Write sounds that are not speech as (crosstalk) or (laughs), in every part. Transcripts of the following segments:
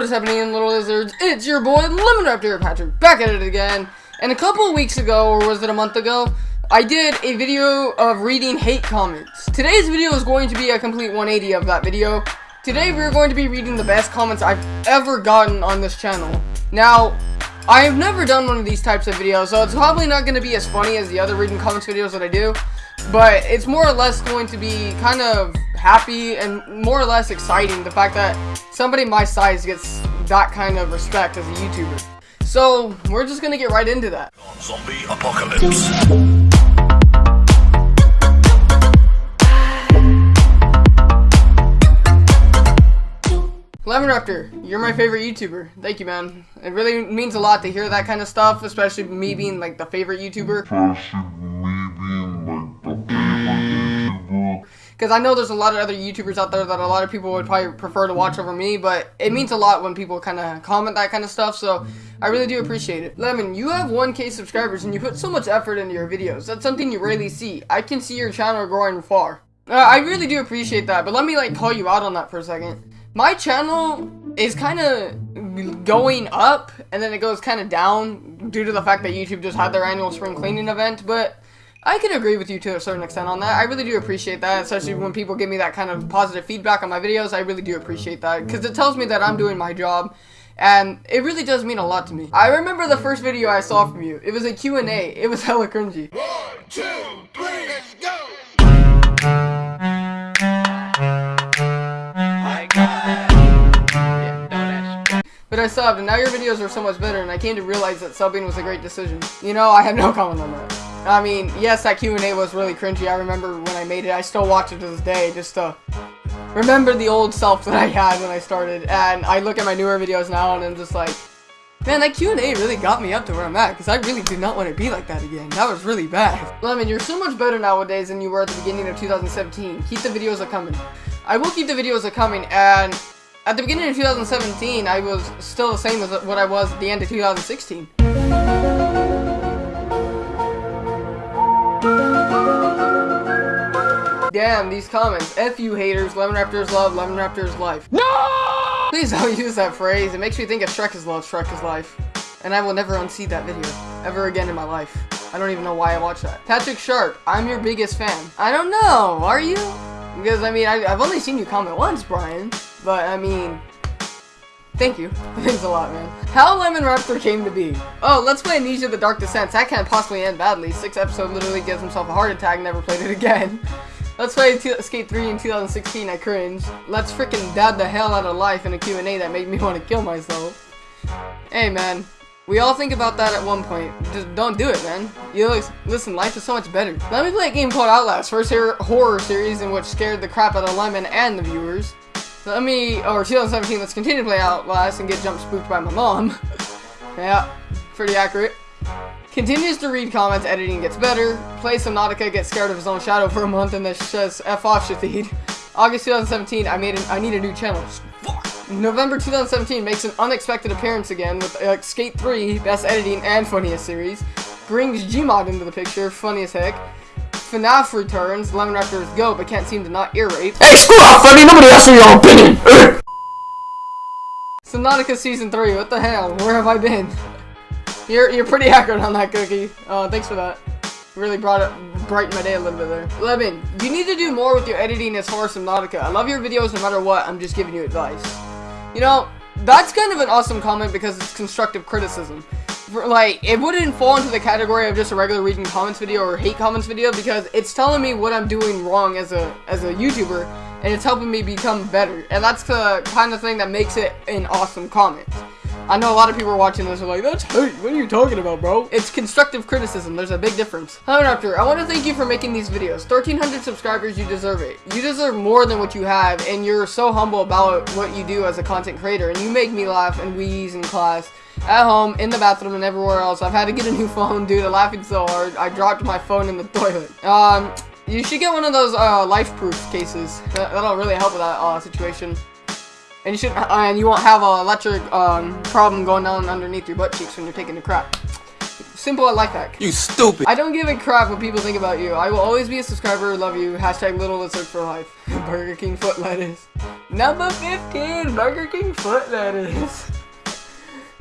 What is happening, little lizards? It's your boy, Lemon Raptor Patrick, back at it again. And a couple of weeks ago, or was it a month ago, I did a video of reading hate comments. Today's video is going to be a complete 180 of that video. Today, we're going to be reading the best comments I've ever gotten on this channel. Now, I have never done one of these types of videos, so it's probably not going to be as funny as the other reading comments videos that I do. But it's more or less going to be kind of happy and more or less exciting the fact that somebody my size gets that kind of respect as a YouTuber. So, we're just gonna get right into that. Zombie apocalypse. Lemon Raptor, you're my favorite YouTuber. Thank you, man. It really means a lot to hear that kind of stuff, especially me being like the favorite YouTuber. Because I know there's a lot of other YouTubers out there that a lot of people would probably prefer to watch mm-hmm. over me, but it mm-hmm. means a lot when people kind of comment that kind of stuff, so I really do appreciate it. Lemon, you have 1k subscribers and you put so much effort into your videos. That's something you rarely mm-hmm. see. I can see your channel growing far. Uh, I really do appreciate that, but let me like call you out on that for a second. My channel is kind of going up, and then it goes kind of down due to the fact that YouTube just had their annual spring cleaning event, but I can agree with you to a certain extent on that. I really do appreciate that, especially when people give me that kind of positive feedback on my videos. I really do appreciate that, because it tells me that I'm doing my job, and it really does mean a lot to me. I remember the first video I saw from you. It was a Q&A. It was (laughs) hella cringy. One, two, three, let's go! But I subbed, and now your videos are so much better, and I came to realize that subbing was a great decision. You know, I have no comment on that. I mean, yes, that Q&A was really cringy. I remember when I made it. I still watch it to this day, just to remember the old self that I had when I started. And I look at my newer videos now, and I'm just like, man, that Q&A really got me up to where I'm at, because I really do not want to be like that again. That was really bad. (laughs) Lemon, you're so much better nowadays than you were at the beginning of 2017. Keep the videos a-coming. I will keep the videos a-coming, and at the beginning of 2017, I was still the same as what I was at the end of 2016. Damn, these comments. F you haters, Lemon Raptor's love, Lemon Raptor's life. No! Please don't (laughs) use that phrase. It makes me think of Shrek is love, Shrek is life. And I will never unsee that video. Ever again in my life. I don't even know why I watched that. Patrick Sharp, I'm your biggest fan. I don't know, are you? Because, I mean, I, I've only seen you comment once, Brian. But, I mean, Thank you. (laughs) Thanks a lot, man. How Lemon Raptor came to be. Oh, let's play Amnesia The Dark Descent. That can't possibly end badly. Six episode literally gives himself a heart attack, never played it again. (laughs) Let's play Skate 3 in 2016, I cringe. Let's freaking dad the hell out of life in a Q&A that made me want to kill myself. Hey, man. We all think about that at one point. Just don't do it, man. You listen, life is so much better. Let me play a game called Outlast, first horror series in which scared the crap out of Lemon and the viewers. Let me, or 2017, let's continue to play Outlast and get jump spooked by my mom. (laughs) yeah, pretty accurate. Continues to read comments, editing gets better. Plays Subnautica, gets scared of his own shadow for a month, and then says F off Shathid. August 2017, I made an, I need a new channel. Fuck. November 2017 makes an unexpected appearance again with uh, Skate 3, best editing and funniest series. Brings Gmod into the picture, funny as heck. FNAF returns, Lemon Raptors go, but can't seem to not ear rape. Hey, screw off, Funny! Nobody asked for your opinion! Subnautica Season 3, what the hell? Where have I been? You're, you're pretty accurate on that cookie. Uh, thanks for that. Really brought it, brightened my day a little bit there. Lemon, you need to do more with your editing as far as Subnautica. I love your videos no matter what, I'm just giving you advice. You know, that's kind of an awesome comment because it's constructive criticism. For, like, it wouldn't fall into the category of just a regular reading comments video or hate comments video because it's telling me what I'm doing wrong as a as a YouTuber and it's helping me become better. And that's the kind of thing that makes it an awesome comment. I know a lot of people are watching this are like, that's hate, what are you talking about, bro? It's constructive criticism, there's a big difference. Hello, Raptor, I want to thank you for making these videos. 1,300 subscribers, you deserve it. You deserve more than what you have, and you're so humble about what you do as a content creator, and you make me laugh and wheeze in class, at home, in the bathroom, and everywhere else. I've had to get a new (laughs) phone, dude, I'm laughing so hard. I dropped my phone in the toilet. Um, you should get one of those, uh, life-proof cases. That, that'll really help with that, uh, situation. And you should, uh, and you won't have a electric um, problem going down underneath your butt cheeks when you're taking a crap. Simple life that. You stupid! I don't give a crap what people think about you. I will always be a subscriber, love you. Hashtag little lizard for life. (laughs) Burger King foot lettuce. Number 15, Burger King foot is. (laughs)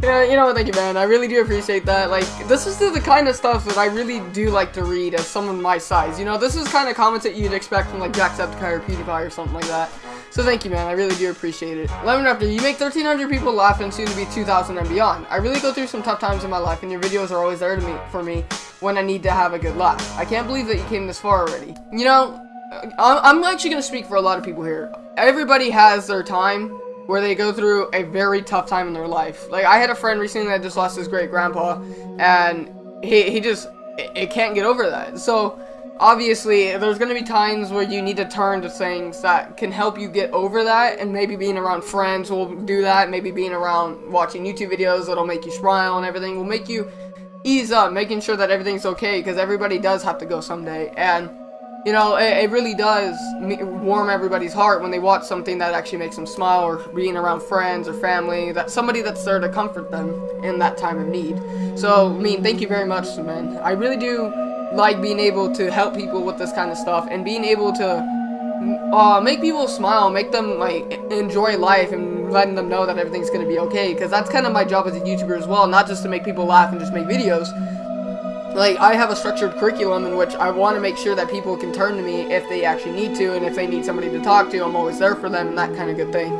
Yeah, you know, what, thank you, man. I really do appreciate that. Like, this is the, the kind of stuff that I really do like to read as someone my size. You know, this is kind of comments that you'd expect from, like, Jacksepticeye or PewDiePie or something like that. So thank you, man. I really do appreciate it. Lemon Raptor, you make 1,300 people laugh and soon to be 2,000 and beyond. I really go through some tough times in my life, and your videos are always there to me for me when I need to have a good laugh. I can't believe that you came this far already. You know, uh, I'm actually going to speak for a lot of people here. Everybody has their time where they go through a very tough time in their life. Like, I had a friend recently that just lost his great grandpa, and he, he just, it, it can't get over that. So, obviously, there's going to be times where you need to turn to things that can help you get over that, and maybe being around friends will do that, maybe being around watching YouTube videos that'll make you smile and everything will make you ease up, making sure that everything's okay, because everybody does have to go someday, and you know, it, it, really does warm everybody's heart when they watch something that actually makes them smile or being around friends or family, that somebody that's there to comfort them in that time of need. So, I mean, thank you very much, man. I really do like being able to help people with this kind of stuff and being able to uh, make people smile, make them like enjoy life and letting them know that everything's going to be okay because that's kind of my job as a YouTuber as well, not just to make people laugh and just make videos, like, I have a structured curriculum in which I want to make sure that people can turn to me if they actually need to, and if they need somebody to talk to, I'm always there for them, and that kind of good thing.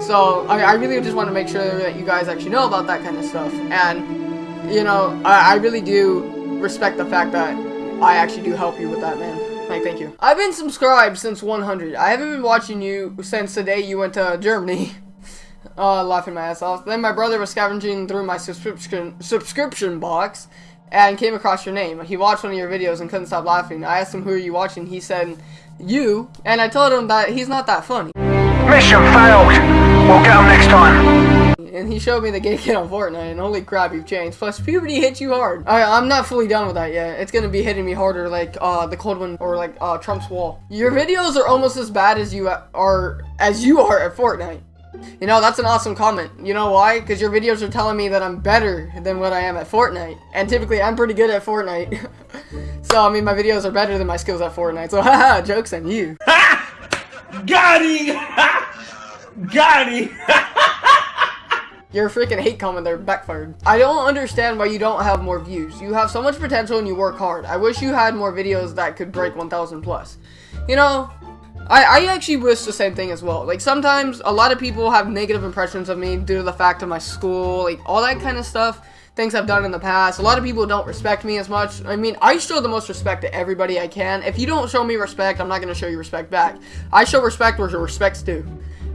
So, I, I really just want to make sure that you guys actually know about that kind of stuff. And, you know, I, I really do respect the fact that I actually do help you with that, man. Like, thank you. I've been subscribed since 100. I haven't been watching you since the day you went to Germany. (laughs) uh, laughing my ass off. Then my brother was scavenging through my subscription subscription box, and came across your name. He watched one of your videos and couldn't stop laughing. I asked him, who are you watching? He said, you. And I told him that he's not that funny. Mission failed. We'll get him next time. And he showed me the gay kid on Fortnite, and holy crap, you've changed. Plus, puberty hits you hard. I, I'm not fully done with that yet. It's gonna be hitting me harder like uh, the cold one or like uh, Trump's wall. Your videos are almost as bad as you are as you are at Fortnite. You know, that's an awesome comment. You know why? Because your videos are telling me that I'm better than what I am at Fortnite. And typically, I'm pretty good at Fortnite. (laughs) so, I mean, my videos are better than my skills at Fortnite. So, (laughs) haha, joke's on you. (laughs) Got him! Got! Your freaking hate comment there backfired. I don't understand why you don't have more views. You have so much potential and you work hard. I wish you had more videos that could break 1,000 plus. You know, I, I actually wish the same thing as well. Like, sometimes a lot of people have negative impressions of me due to the fact of my school, like, all that kind of stuff. Things I've done in the past. A lot of people don't respect me as much. I mean, I show the most respect to everybody I can. If you don't show me respect, I'm not going to show you respect back. I show respect where respect's due.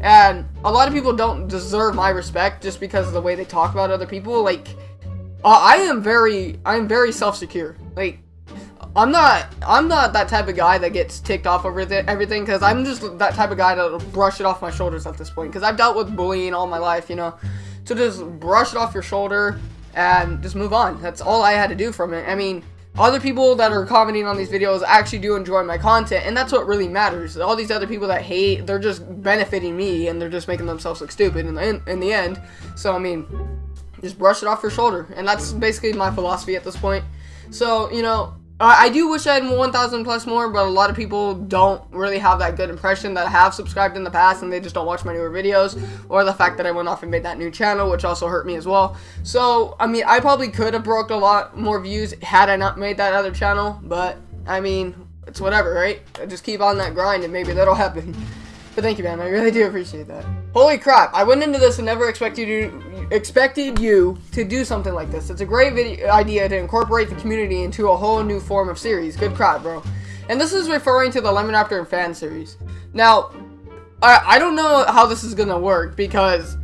And a lot of people don't deserve my respect just because of the way they talk about other people. Like, uh, I am very, I am very self-secure. Like, I'm not I'm not that type of guy that gets ticked off over everything because I'm just that type of guy that'll brush it off my shoulders at this point because I've dealt with bullying all my life, you know. So just brush it off your shoulder and just move on. That's all I had to do from it. I mean, other people that are commenting on these videos actually do enjoy my content and that's what really matters. All these other people that hate, they're just benefiting me and they're just making themselves look stupid in the in, in the end. So I mean, just brush it off your shoulder and that's basically my philosophy at this point. So, you know, I do wish I had 1,000 plus more, but a lot of people don't really have that good impression that have subscribed in the past and they just don't watch my newer videos, or the fact that I went off and made that new channel, which also hurt me as well. So, I mean, I probably could have broke a lot more views had I not made that other channel, but, I mean, it's whatever, right? I just keep on that grind and maybe that'll (laughs) happen. But thank you, man. I really do appreciate that. Holy crap! I went into this and never expected you expected you to do something like this. It's a great video idea to incorporate the community into a whole new form of series. Good crowd, bro. And this is referring to the Lemon Raptor and fan series. Now, I I don't know how this is gonna work because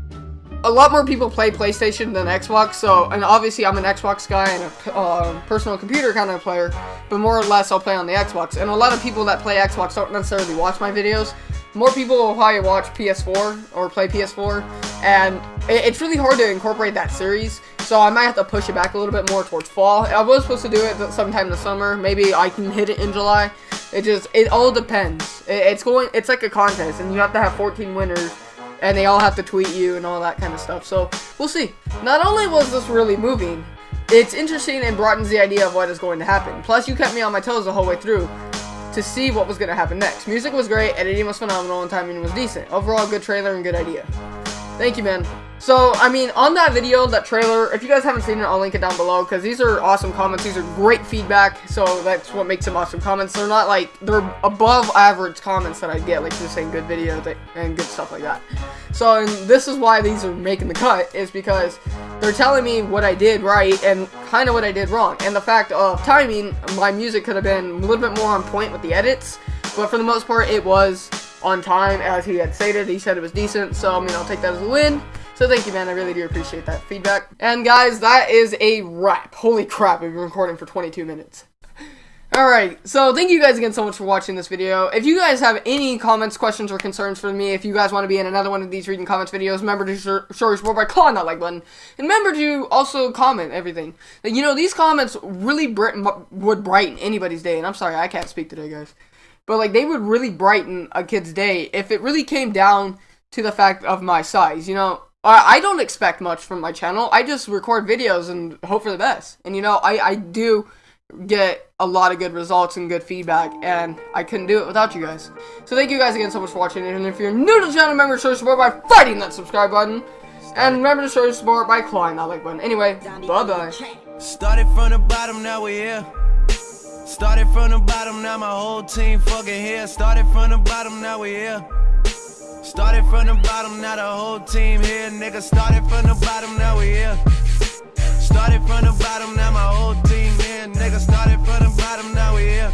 a lot more people play PlayStation than Xbox, so, and obviously I'm an Xbox guy and a uh, personal computer kind of player, but more or less I'll play on the Xbox. And a lot of people that play Xbox don't necessarily watch my videos, more people will probably watch PS4 or play PS4, and it's really hard to incorporate that series, so I might have to push it back a little bit more towards fall. I was supposed to do it sometime in the summer, maybe I can hit it in July. It just, it all depends. It's going, it's like a contest, and you have to have 14 winners, and they all have to tweet you and all that kind of stuff, so we'll see. Not only was this really moving, it's interesting and broadens the idea of what is going to happen. Plus, you kept me on my toes the whole way through. To see what was going to happen next. Music was great, editing was phenomenal, and timing was decent. Overall, good trailer and good idea. Thank you, man. So, I mean, on that video, that trailer, if you guys haven't seen it, I'll link it down below, because these are awesome comments. These are great feedback, so that's what makes them awesome comments. They're not, like, they're above average comments that I get, like, just saying good video and good stuff like that. So, this is why these are making the cut, is because they're telling me what I did right and kind of what I did wrong. And the fact of timing, my music could have been a little bit more on point with the edits, but for the most part, it was on time, as he had stated. He said it was decent, so, I mean, I'll take that as a win. So thank you, man. I really do appreciate that feedback. And guys, that is a wrap. Holy crap, we've been recording for 22 minutes. Alright, so thank you guys again so much for watching this video. If you guys have any comments, questions, or concerns for me, if you guys want to be in another one of these reading comments videos, remember to show your support by clicking that like button. And remember to also comment everything. You know, these comments really would brighten anybody's day. And I'm sorry, I can't speak today, guys. But, like, they would really brighten a kid's day if it really came down to the fact of my size. You know, I don't expect much from my channel. I just record videos and hope for the best. And you know, I, I do get a lot of good results and good feedback, and I couldn't do it without you guys. So thank you guys again so much for watching, and if you're new to the channel, remember to show your support by fighting that subscribe button, and remember to show your support by clawing that like button. Anyway, bye-bye. Started from the bottom, now we here. Started from the bottom, now my whole team fucking here. Started from the bottom, now we're here. Started from the bottom, now the whole team here. Nigga, started from the bottom, now we here. Started from the bottom, now my whole team here. Nigga, started from the bottom, now we here.